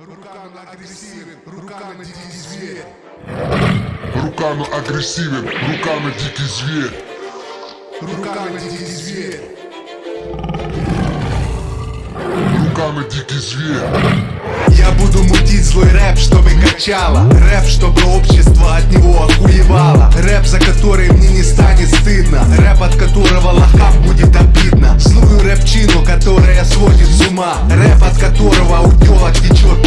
Руками агрессивен, руками дикий зверь. Руками агрессивен, руками дикий зверь. Руками дикий зверь. Руками дикий зверь. Я буду мутить злой рэп, чтобы качало Рэп, чтобы общество от него охуевало Рэп, за который мне не станет стыдно Рэп, от которого лохам будет обидно Злую рэпчину, которая сводит с ума Рэп, от которого у тёлок течет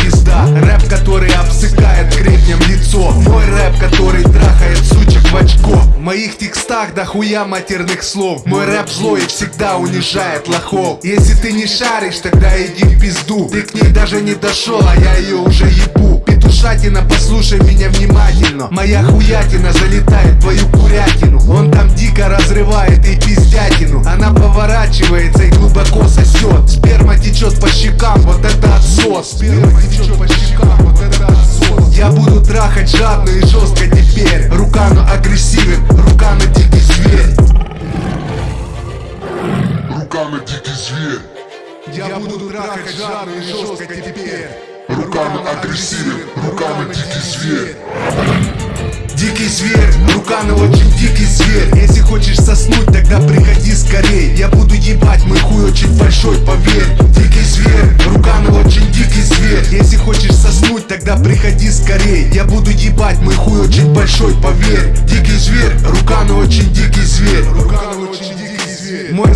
моих текстах дохуя матерных слов. Мой рэп злой и всегда унижает лохов. Если ты не шаришь, тогда иди в пизду. Ты к ней даже не дошел, а я ее уже ебу. Петушатина, послушай меня внимательно. Моя хуятина залетает в твою курятину. Он там дико разрывает и пиздятину. Она поворачивается и глубоко сосет Сперма течет по щекам, вот это отсос. Сперма течет по щекам, вот это отсос. Я буду трахать жадно и жестко теперь. Руками агрессивен, руками Дикий зверь. Я буду трахать жадно и жестко теперь. Руками агрессивен, руками дикий зверь. Дикий зверь, руками очень дикий зверь. Если хочешь соснуть, тогда приходи скорей. Я буду ебать, мой хуй очень большой, поверь. Дикий зверь, руками очень дикий зверь. Если хочешь соснуть, тогда приходи скорей. Я буду ебать, мой хуй очень большой, поверь. Дикий зверь, руками очень дикий зверь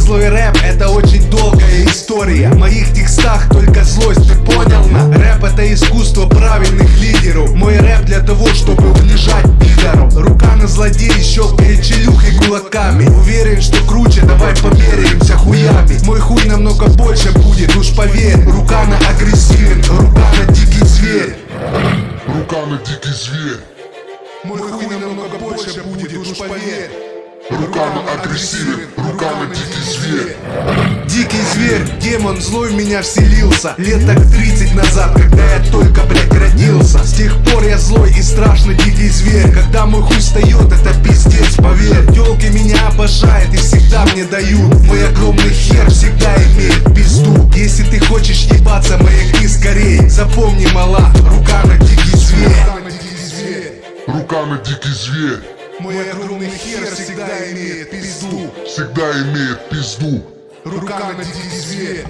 злой рэп это очень долгая история. В моих текстах только злость, ты понял? На? Рэп это искусство правильных лидеров. Мой рэп для того, чтобы унижать пидоров. Рука на злодей, щелкает челюхой кулаками. Уверен, что круче, давай померяемся хуями. Мой хуй намного больше будет, уж поверь. Рука на агрессивен, рука на дикий зверь. Руками дикий зверь. Мой хуй намного больше будет, уж поверь. Руками агрессивен, руками дикий зверь. Дикий зверь, демон злой в меня вселился. Лет так 30 назад, когда я только, блядь, родился. С тех пор я злой и страшный дикий зверь. Когда мой хуй встает, это пиздец, поверь. Телки меня обожают и всегда мне дают. Мой огромный хер всегда имеет пизду. Если ты хочешь ебаться, маякни скорей. Запомни, мала, рука на дикий зверь. Руками дикий зверь. Мой огромный хер всегда имеет пизду. Всегда имеет пизду. Рука на дикий зверь